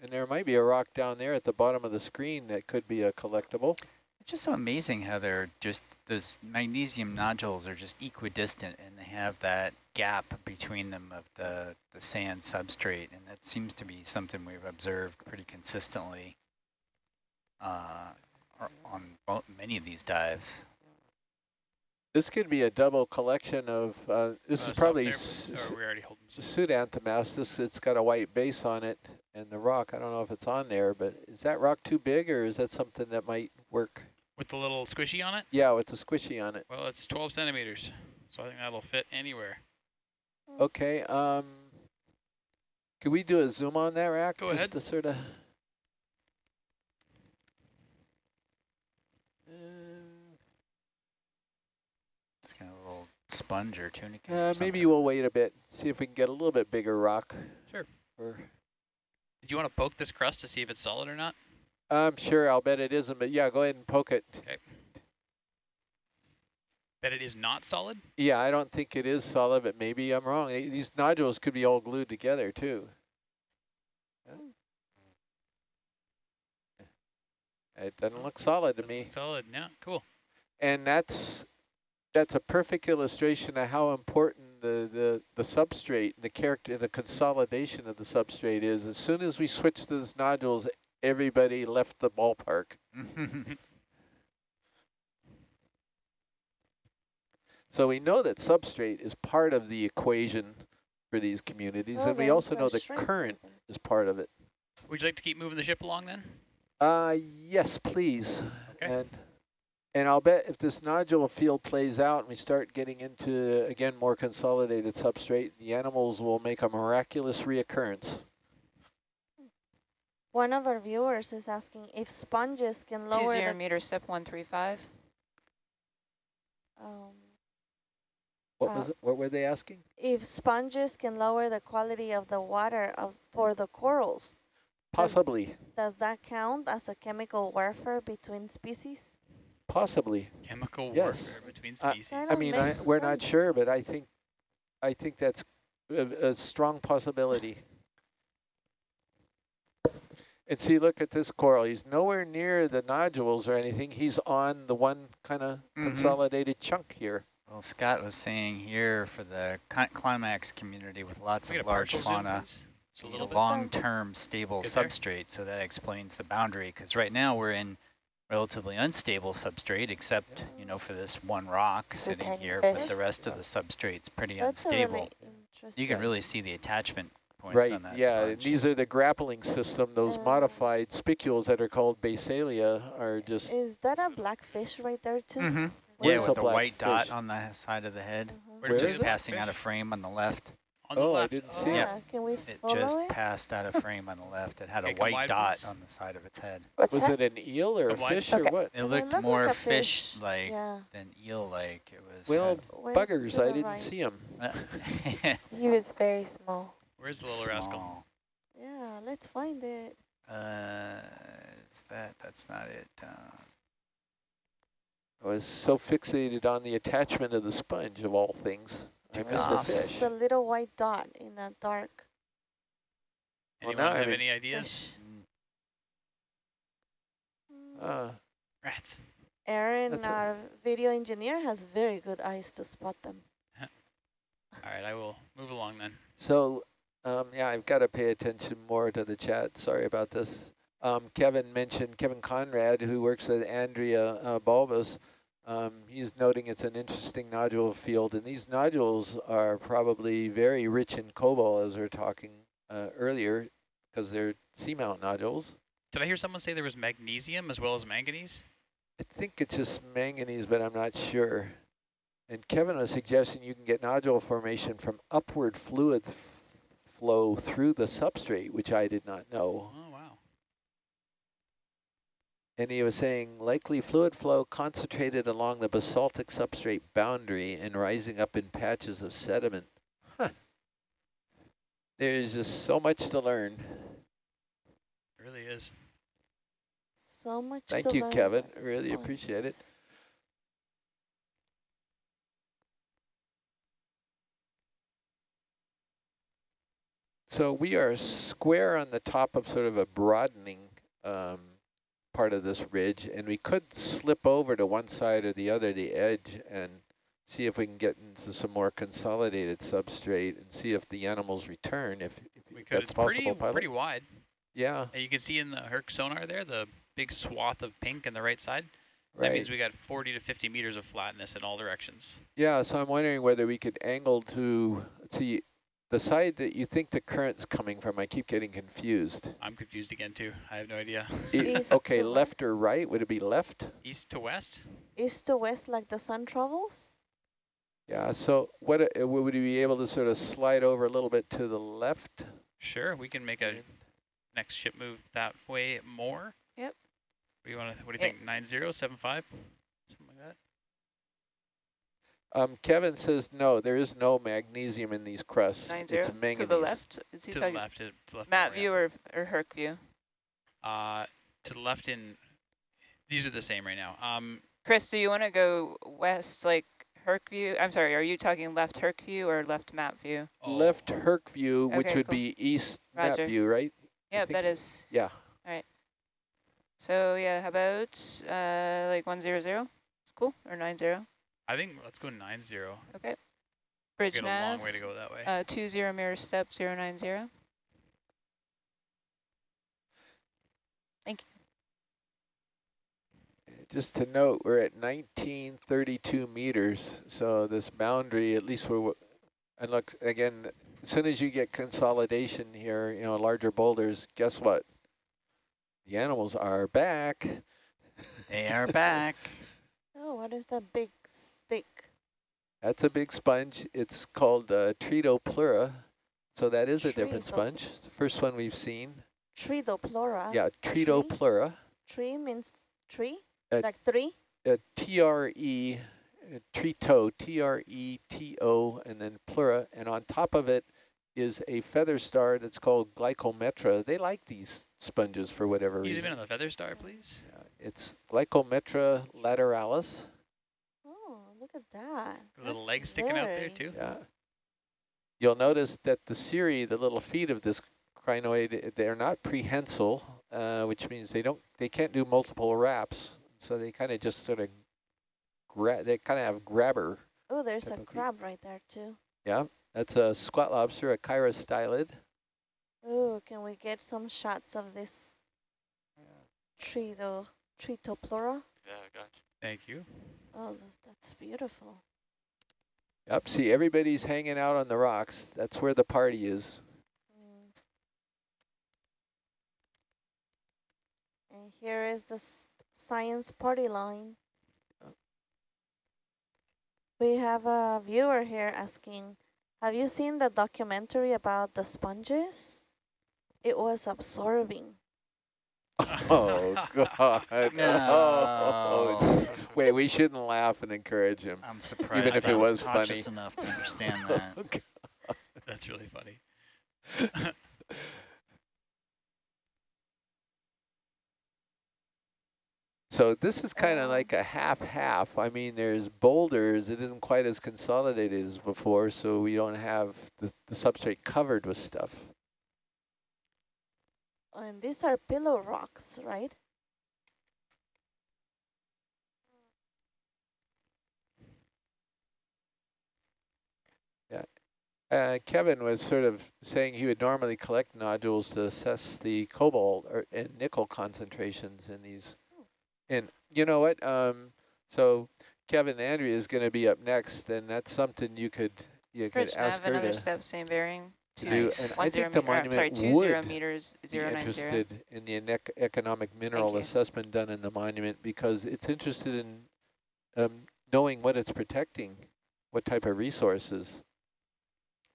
and there might be a rock down there at the bottom of the screen that could be a collectible. It's just so amazing how they're just, those magnesium nodules are just equidistant and they have that gap between them of the, the sand substrate. And that seems to be something we've observed pretty consistently uh, on bo- many of these dives. This could be a double collection of, uh, this Uh, is probably there, s- please. we already hold them. so- Pseudoanthomastus, it's got a white base on it, and the rock, I don't know if it's on there, but is that rock too big, or is that something that might work? With the little squishy on it? Yeah, with the squishy on it. Well, it's 12 centimeters. So I think that'll fit anywhere. Okay, um, could we do a zoom on that rack? Go just ahead. to sort of. It's kind of a little sponge or tunica. or Uh, maybe we'll wait a bit, see if we can get a little bit bigger rock. Sure. Or, Did you want to poke this crust to see if it's solid or not? I'm sure, I'll bet it isn't, but yeah, go ahead and poke it. That it is not solid? Yeah, I don't think it is solid, but maybe I'm wrong. These nodules could be all glued together too. It doesn't look solid to Doesn't me. Solid, yeah, cool. And that's that's a perfect illustration of how important the, the, the substrate, the character, the consolidation of the substrate is. As soon as we switched those nodules, everybody left the ballpark. So we know that substrate is part of the equation for these communities, Well, and we also know the current is part of it. Would you like to keep moving the ship along then? Uh, yes, please. Okay. And and I'll bet if this nodule field plays out and we start getting into, again, more consolidated substrate, the animals will make a miraculous reoccurrence. One of our viewers is asking if sponges can lower zero the meter step one three five. um, What Uh, was it? What were they asking? if sponges can lower the quality of the water of for the corals. Possibly, Does that count as a chemical warfare between species? possibly. Chemical Yes. warfare between Uh, species. Kind I mean, I, we're not sure, but I think, I think that's a, a strong possibility. And see, look at this coral. He's nowhere near the nodules or anything. He's on the one kind of Mhm. consolidated chunk here. well, Scott was saying here for the climax community with lots of large fauna, a little long-term stable Good there. substrate, so that explains the boundary. Because right now we're in relatively unstable substrate, except you know for this one rock sitting tiny here, but the rest of the substrate's pretty That's unstable. really. You can really see the attachment points Right, on that yeah, sponge. these are the grappling system. Those Uh. modified spicules that are called basalia are just, Is that a black fish right there too? Mm -hmm. Yeah, with a the black white dot on the side of the head. Where Where did is you it? see the passing out of frame on the left. On the Oh, I didn't see it. Yeah, can we It just it? passed out of frame on the left. It had Okay, a white wide, dot please. on the side of its head. What's was that? it an eel or a Come wide. fish or what? It It looked looked more like a fish, fish-like Yeah. than eel-like. It was. Well, buggers, I didn't right. see them. He was very small. Where's the little rascal? Small. Yeah, let's find it. Uh, is that? That's not it. Uh, I was so fixated on the attachment of the sponge of all things. I Took missed the off. fish. The little white dot in the dark. Well, Anyone I'm have any ideas? mm, Mm, Uh, Rats. Aaron, That's a- our video engineer, has very good eyes to spot them. All right, I will move along then. So, um, yeah, I've got to pay attention more to the chat. Sorry about this. Um, Kevin mentioned Kevin Konrad, who works with Andrea uh, Balbas. Um, he's noting it's an interesting nodule field, and these nodules are probably very rich in cobalt, as we were talking uh, earlier, because they're seamount nodules. Did I hear someone say there was magnesium as well as manganese? I think it's just manganese, but I'm not sure. And Kevin was suggesting you can get nodule formation from upward fluid flow through the substrate, which I did not know. Oh, wow. And he was saying likely fluid flow concentrated along the basaltic substrate boundary and rising up in patches of sediment. Huh. There's just so much to learn. It really is. So much Thank to you, learn Kevin. about Really appreciate it. So we are square on the top of sort of a broadening um, part of this ridge, and we could slip over to one side or the other, the edge, and see if we can get into some more consolidated substrate and see if the animals return, if, if We could. that's It's possible, pretty pilot. pretty wide. Yeah, And you can see in the Herc sonar there the big swath of pink on the right side. That means we got 40 to 50 meters of flatness in all directions. Yeah, so I'm wondering whether we could angle to, see, the side that you think the current's coming from, I keep getting confused. I'm confused again too. I have no idea. I- East okay, to left or west? right? Would it be left? East to west? East to west like the sun travels? Yeah, so what uh, would we be able to sort of slide over a little bit to the left? Sure, we can make a next ship move that way more. Yep. What do you want to? What do you think? Nine zero seven five, something like that. Um, Kevin says no, there is no magnesium in these crusts. Nine it's manganese. to the left. Is he To the talking left, to, to the left. map more, view or or Herc view? Uh, to the left in. These are the same right now. Um, Chris, do you want to go west like Herc view? I'm sorry, are you talking left Herc view or left map view? Left Herc view, which would cool. be east map view, right? Yeah, think that so. is. Yeah. All right. So yeah, how about uh like one zero zero? It's cool or nine zero. I think let's go nine zero. Okay. Bridge Got a nav. long way to go that way. Uh, two zero mirror step zero nine zero. Thank you. Just to note, we're at 1932 meters, so this boundary, at least we're, and look, again, as soon as you get consolidation here, you know, larger boulders, guess what? The animals are back. They are back. Oh, what is that big stick? That's a big sponge. It's called uh, Tretopleura, so that is a different sponge. It's the first one we've seen. Tretopleura. yeah, Tretopleura. Tree means tree? Uh, like three? uh, T-R-E, uh, Treto, T-R-E-T-O, and then pleura, and on top of it is a feather star that's called Glyptometra. They like these sponges for whatever Use reason. in on the feather star, please. Yeah, it's Glyptometra lateralis. Look at that. The little That's legs sticking out there too. Yeah. You'll notice that the cirri, the little feet of this crinoid, they're not prehensile, uh, which means they don't, they can't do multiple wraps. So they kind of just sort of, grab. they kind of have grabber Oh, there's a of feet. crab right there too. Yeah, that's a squat lobster, a chirostylid. Oh, can we get some shots of this Treto, Tretopleura? Thank you. Oh, that's beautiful. Yep, see, everybody's hanging out on the rocks. That's where the party is. Mm. And here is the science party line. Oh. We have a viewer here asking, have you seen the documentary about the sponges? It was absorbing. Oh, God. Oh. No. Wait, we shouldn't laugh and encourage him. I'm surprised. Even if it I'm was funny. enough to understand that. Okay. That's really funny. So this is kind of Um, like a half-half. I mean, there's boulders. It isn't quite as consolidated as before, so we don't have the, the substrate covered with stuff. And these are pillow rocks, right? Yeah. Uh, Kevin was sort of saying he would normally collect nodules to assess the cobalt or, and nickel concentrations in these. Oh. And you know what? Um, so Kevin Andrea is going to be up next, and that's something you could you could ask have another step same bearing to two do. And One I think the monument sorry, two zero would meters, be zero nine zero. interested in the ec economic mineral assessment done in the monument because it's interested in um, knowing what it's protecting, what type of resources.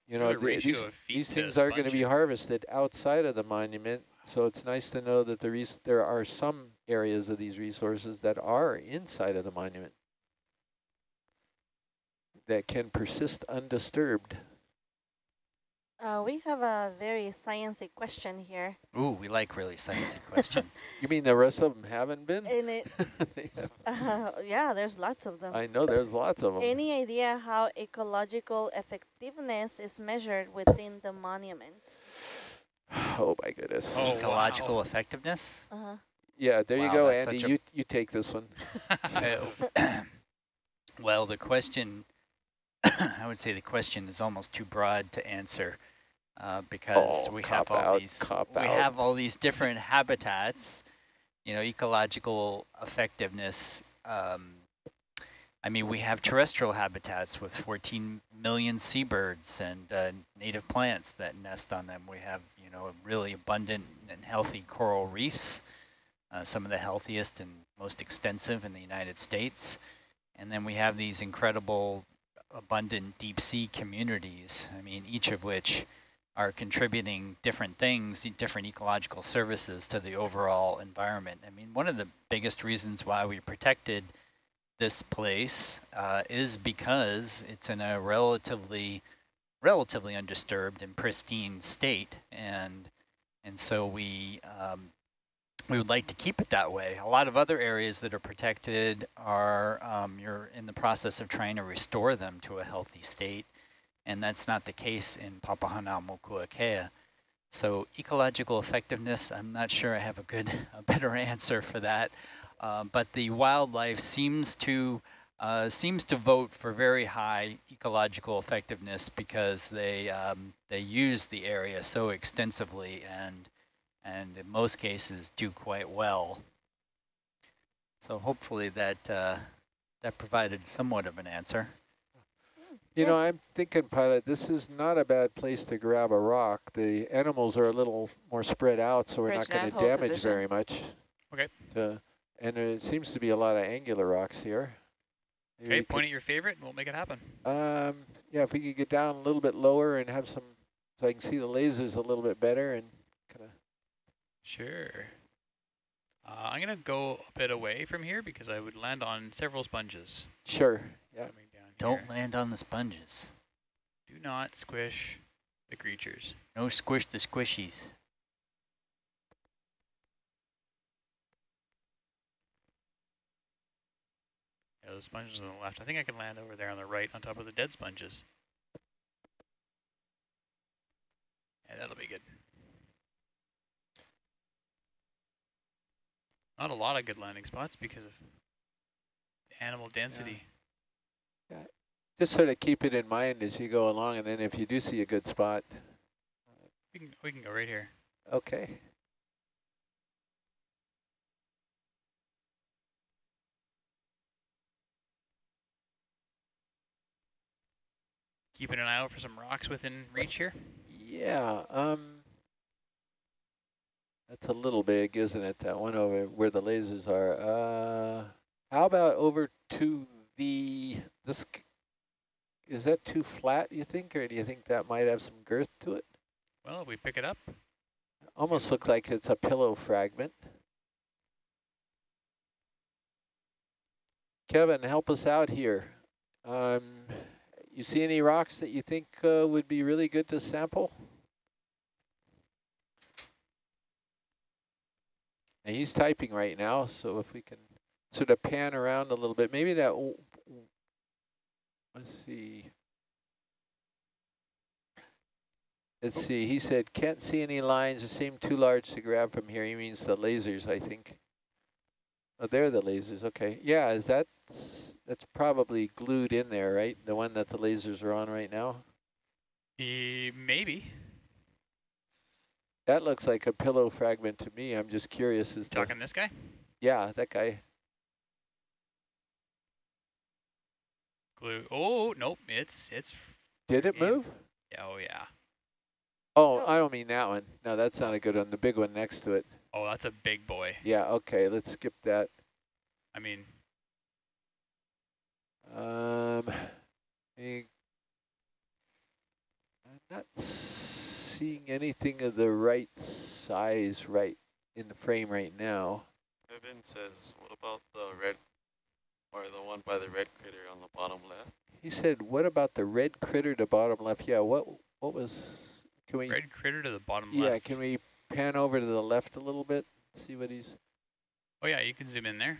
You know, the the- these, these things are going to be harvested outside of the monument, so it's nice to know that the res there are some areas of these resources that are inside of the monument that can persist undisturbed. Uh, we have a very sciencey question here. Ooh, we like really sciencey questions. You mean the rest of them haven't been? And it, uh, yeah, there's lots of them. I know there's lots of them. Any idea how ecological effectiveness is measured within the monument? Oh my goodness. Oh, Ecological wow. effectiveness? Uh-huh. Yeah, there you go, Andy. You you take this one. Uh, well, the question, I would say the question is almost too broad to answer uh, because Oh, we have all out, these we out. have all these different habitats. You know, ecological effectiveness. Um, I mean, we have terrestrial habitats with 14 million seabirds and uh, native plants that nest on them. We have, you know, really abundant and healthy coral reefs, uh, some of the healthiest and most extensive in the United States. And then we have these incredible, abundant deep sea communities, I mean, each of which are contributing different things, different ecological services to the overall environment. I mean, one of the biggest reasons why we protected this place uh, is because it's in a relatively relatively undisturbed and pristine state and and so we um, we would like to keep it that way. A lot of other areas that are protected are um, you're in the process of trying to restore them to a healthy state and that's not the case in Papahanaumokuakea. So ecological effectiveness, I'm not sure I have a good, a better answer for that. Uh, but the wildlife seems to uh, seems to vote for very high ecological effectiveness because they um, they use the area so extensively and and in most cases do quite well. So hopefully that uh, that provided somewhat of an answer. You know, I'm thinking, pilot, this is not a bad place to grab a rock. The animals are a little more spread out, so we're Bridge not going to damage position. very much. Okay. Uh, and it seems to be a lot of angular rocks here. Maybe Okay, we point at your favorite and we'll make it happen. um, yeah, if we could get down a little bit lower and have some, so I can see the lasers a little bit better and kind of. Sure. Uh, I'm going to go a bit away from here because I would land on several sponges Sure. Yeah. coming down Don't here. land on the sponges. Do not squish the creatures. No squish the squishies. Yeah, those sponges on the left. I think I can land over there on the right on top of the dead sponges. Yeah, that'll be good. Not a lot of good landing spots because of animal density. Just sort of keep it in mind as you go along, and then if you do see a good spot, We can we can go right here. okay. Keeping an eye out for some rocks within reach here. Yeah, um, that's a little big, isn't it? That one over where the lasers are. Uh, how about over to the, this, is that too flat, you think, or do you think that might have some girth to it? Well, we pick it up, Almost looks like it's a pillow fragment. Kevin, help us out here. Um, you see any rocks that you think uh, would be really good to sample? And he's typing right now, so if we can sort of pan around a little bit, maybe that, let's see. Let's see, he said, can't see any lines, they seem too large to grab from here. He means the lasers, I think. Oh, they're the lasers, okay. Yeah, is that, that's probably glued in there, right? The one that the lasers are on right now? E maybe. That looks like a pillow fragment to me. I'm just curious as to, Talking this guy? yeah, that guy. Glue. Oh, nope. It's, it's, Did it Yeah. move? yeah, oh yeah. Oh, I don't mean that one. No, that's not a good one. The big one next to it. Oh, that's a big boy. Yeah, okay, let's skip that. I mean, Um, I'm not seeing anything of the right size right in the frame right now. Evan says, what about the red, or the one by the red critter on the bottom left? He said, "What about the red critter to bottom left?" Yeah, what what was? Can we? red critter to the bottom yeah, left. Yeah, can we pan over to the left a little bit? See what he's. Oh yeah, you can zoom in there.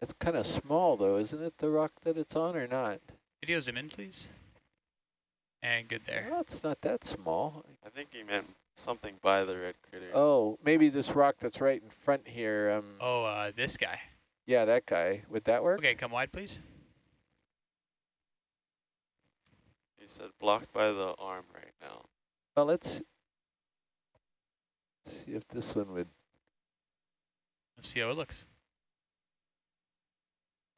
It's kind of small though, isn't it? The rock that it's on, or not? Video zoom in, please. And good there. Well, it's not that small. I think he meant something by the red critter. Oh, maybe this rock that's right in front here. Um, Oh, uh, this guy. Yeah, that guy. Would that work? Okay, come wide, please. He said blocked by the arm right now. Well, let's see if this one would. Let's see how it looks.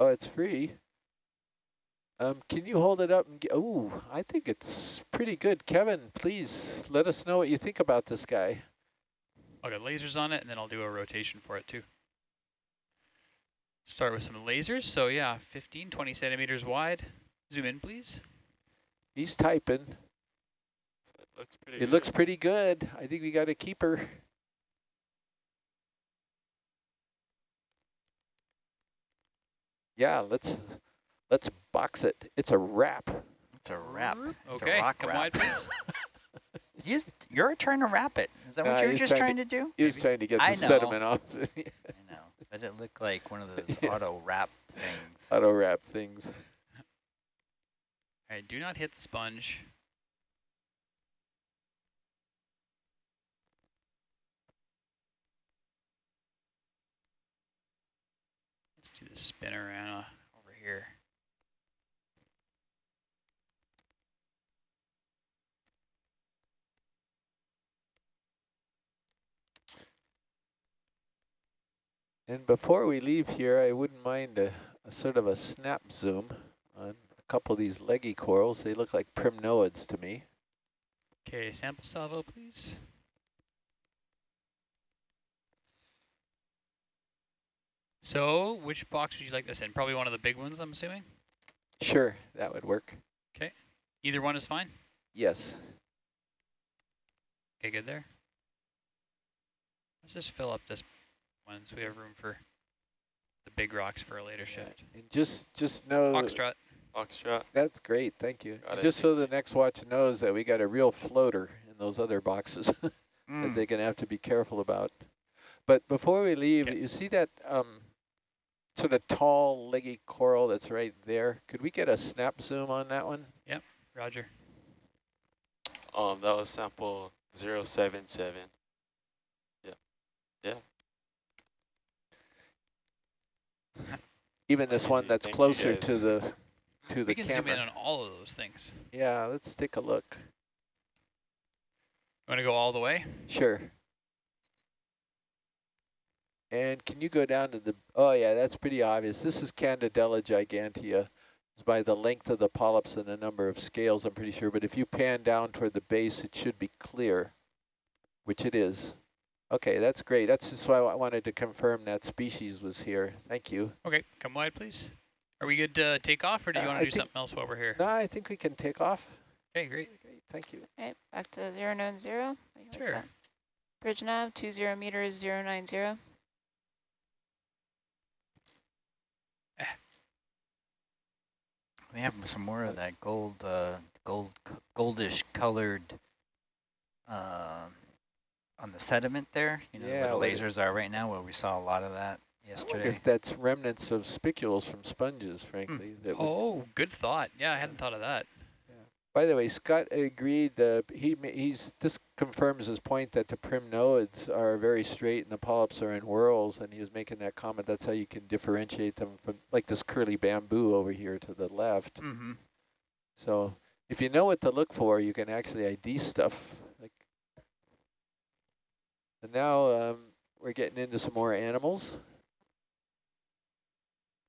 Oh, it's free. Um, can you hold it up and get? Oh, I think it's pretty good. Kevin, please let us know what you think about this guy. I'll get lasers on it, and then I'll do a rotation for it too. Start with some lasers. So yeah, 15, 20 centimeters wide. Zoom in, please. He's typing. It looks pretty It good. looks pretty good. I think we got a keeper. Yeah, let's let's box it. It's a wrap. It's a wrap. It's Okay, a rock come wrap. wide, please. You, you're trying to wrap it. Is that Nah, what you were he's just trying trying to, do? He was Maybe. trying to get I the know. sediment off. I know. But it looked like one of those Yeah. auto wrap things. Auto wrap things. All right, do not hit the sponge. Let's do the spinorama over here. And before we leave here, I wouldn't mind a, a sort of a snap zoom on a couple of these leggy corals. They look like primnoids to me. Okay, sample salvo, please. So, which box would you like this in? Probably one of the big ones, I'm assuming? Sure, that would work. Okay. Either one is fine? Yes. Okay, good there. Let's just fill up this one so we have room for the big rocks for a later shift. And just just know Foxtrot. Foxtrot. that's great. Thank you. Got And it. just so the next watch knows that we got a real floater in those other boxes that Mm. they're going to have to be careful about. But before we leave, 'Kay. you see that um, sort of tall, leggy coral that's right there? Could we get a snap zoom on that one? Yep. Roger. Um, that was sample 077. Even this one that's closer to the to the camera. We can zoom in on all of those things. Yeah, let's take a look. You want to go all the way? Sure. And can you go down to the, oh yeah, that's pretty obvious. This is Candidella gigantea. It's by the length of the polyps and the number of scales, I'm pretty sure. But if you pan down toward the base, it should be clear, which it is. Okay, that's great. That's just why I wanted to confirm that species was here. Thank you. Okay, come wide, please. Are we good to take off, or do you Uh, want I to do something else while we're here? No, I think we can take off. Okay, great. Great, thank you. Okay, back to zero nine zero. How you like Sure. that? Bridge nav, two zero meters, zero nine zero. We have some more of that gold, uh, gold, goldish colored, uh, on the sediment there. You know Yeah, where the what- lasers are right now, where we saw a lot of that I yesterday. if that's remnants of spicules from sponges, frankly. That would Oh, good thought. Yeah, I hadn't thought of that. By the way, Scott agreed. Uh, he he's this confirms his point that the primnoids are very straight and the polyps are in whorls, and he was making that comment. That's how you can differentiate them from like this curly bamboo over here to the left. Mm-hmm. So if you know what to look for, you can actually ID stuff. And now um, we're getting into some more animals.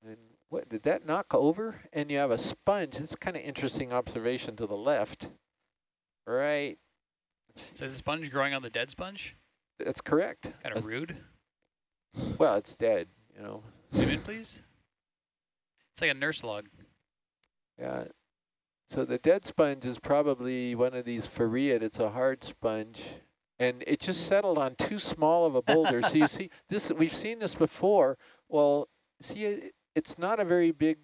And what did that knock over? And you have a sponge. It's kind of interesting observation to the left. Right. So is the sponge growing on the dead sponge? That's correct. Kind That's- of rude. Well, it's dead, you know. Zoom in, please. It's like a nurse log. Yeah. So the dead sponge is probably one of these farreid. It's a hard sponge. And it just settled on too small of a boulder. so you see, this we've seen this before. Well, see, it, it's not a very big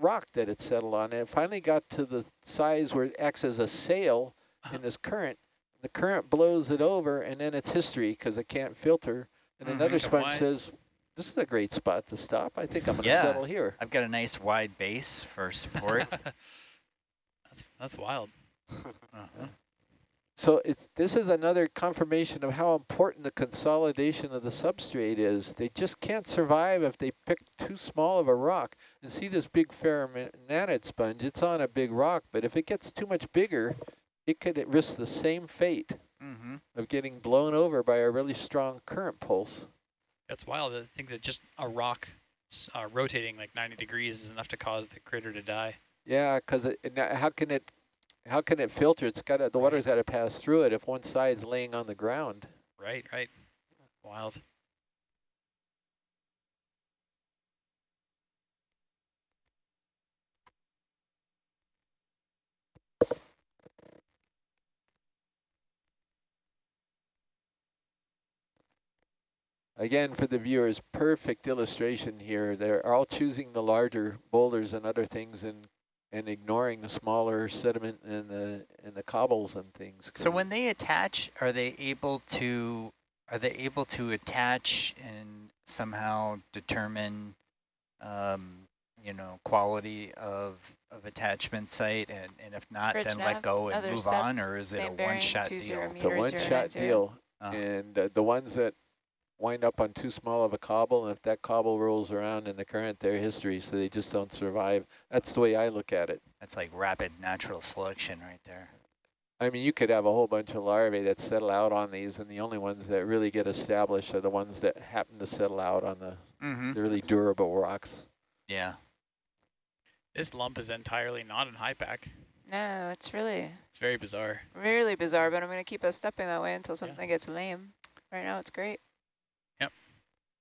rock that it settled on. And it finally got to the size where it acts as a sail in this current. The current blows it over, and then it's history because it can't filter. And Mhm. another sponge wide. says, this is a great spot to stop. I think I'm going to Yeah. settle here. I've got a nice wide base for support. that's that's wild. uh-huh. So it's this is another confirmation of how important the consolidation of the substrate is. They just can't survive if they pick too small of a rock. And see this big pheronematid sponge, it's on a big rock, but if it gets too much bigger, it could risk the same fate Mm-hmm. of getting blown over by a really strong current pulse. That's wild to think that just a rock uh, rotating like 90 degrees is enough to cause the critter to die. Yeah, because it, it- now how can it how can it filter? It's got to, the water's got to pass through it if one side's laying on the ground. Right, right. Wild. Again, for the viewers, perfect illustration here. They're all choosing the larger boulders and other things and and ignoring the smaller sediment and the and the cobbles and things. So when they attach, are they able to are they able to attach and somehow determine, um, you know, quality of of attachment site, and, and if not, Bridge then nav, let go and move step, on, or is it a one-shot deal? it's a one-shot deal, Uh, and uh, the ones that wind up on too small of a cobble, and if that cobble rolls around in the current, they're history, so they just don't survive. That's the way I look at it. that's like rapid natural selection right there. I mean, you could have a whole bunch of larvae that settle out on these, and the only ones that really get established are the ones that happen to settle out on the, Mm-hmm. the really durable rocks. Yeah. This lump is entirely not in HYPACK. No, it's really, It's very bizarre. really bizarre, but I'm going to keep us stepping that way until something gets lame. Right now, it's great.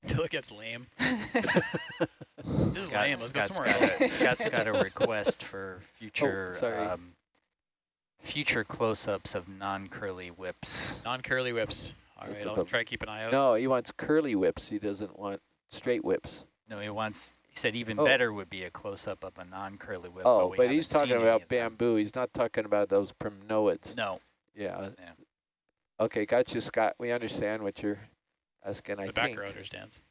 Until it gets lame. This is Scott, lame. Let's go Scott's somewhere got else. a, Scott's got a request for future sorry. um, future close-ups of non-curly whips. Non-curly whips. All This right, is I'll try to keep an eye out. No, he wants curly whips. He doesn't want straight whips. No, he wants. He said even Oh. better would be a close-up of a non-curly whip. oh, we but he's talking about of them. bamboo. He's not talking about those primnoids. No, Yeah. Yeah. Okay, got you, Scott. We understand what you're asking, I the think. back row understands.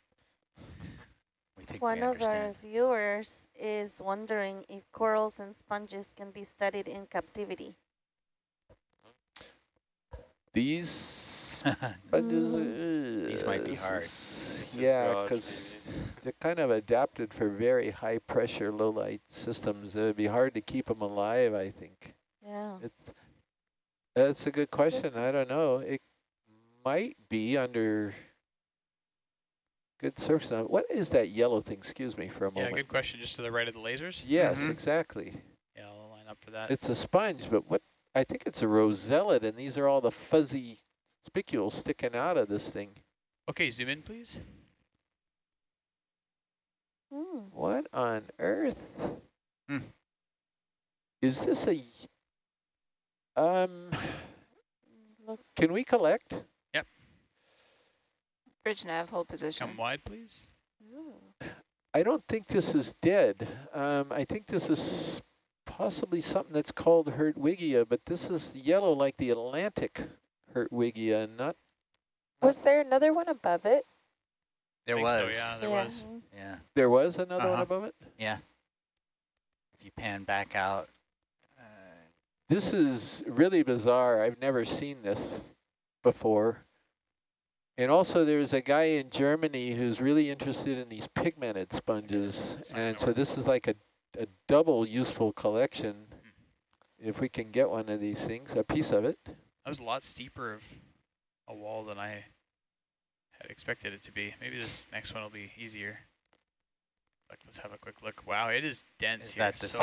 One of our viewers is wondering if corals and sponges can be studied in captivity. These sponges, uh, These might be hard. This Yeah, because they're kind of adapted for very high pressure, low light systems. It'd be hard to keep them alive, I think. Yeah. It's that's a good question. I don't know. It might be under good surface. Now, What is that yellow thing? Excuse me for a moment. Yeah, good question. Just to the right of the lasers? Yes, Mhm. exactly. Yeah, I'll line up for that. It's a sponge, but what? I think it's a rosellid, and these are all the fuzzy spicules sticking out of this thing. okay, zoom in, please. Hmm. What on earth? Hmm. Is this a... Um, Looks. can we collect? Bridge nav, hold position. Come wide, please. Ooh. I don't think this is dead. Um, I think this is possibly something that's called Hertwigia, but this is yellow like the Atlantic Hertwigia, not. Was there another one above it? There was. So, yeah, there Yeah. was. Yeah. There was another one Uh-huh. above it. Yeah. If you pan back out, uh, This is really bizarre. I've never seen this before. And also there's a guy in Germany who's really interested in these pigmented sponges. It's not gonna And so this is like a, a double useful collection. Mm-hmm. if we can get one of these things, a piece of it. That was a lot steeper of a wall than I had expected it to be. Maybe this next one will be easier. Like, let's have a quick look. Wow, it is dense Is here. that the so same